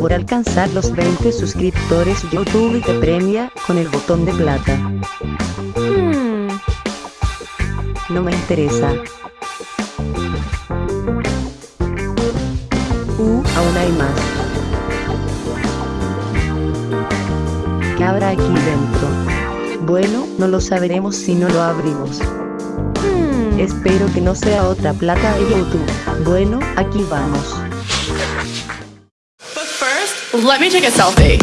Por alcanzar los 20 suscriptores YouTube te premia con el botón de plata. Hmm. No me interesa. Uh, aún hay más. ¿Qué habrá aquí dentro? Bueno, no lo sabremos si no lo abrimos. Hmm. Espero que no sea otra plata de YouTube. Bueno, aquí vamos. But first, let me take a selfie.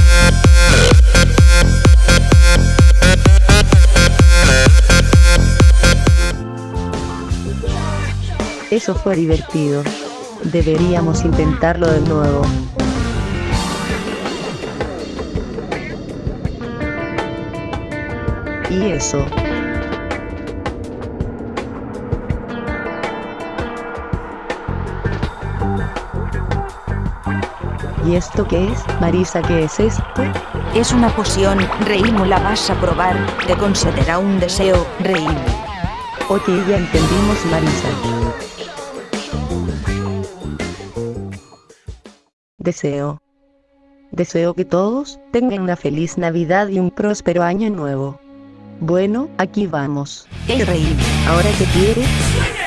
Eso fue divertido. Deberíamos intentarlo de nuevo. Y eso. ¿Y esto qué es? Marisa, ¿qué es esto? És una poción, Reim, la vas a provar, te concederà un deseo, Reim. Ok, ya entendimos Marisa. Deseo. Deseo que todos tengan una feliz Navidad y un próspero año nuevo. Bueno, aquí vamos. Hey, Reim, ¿Ahora qué quieres?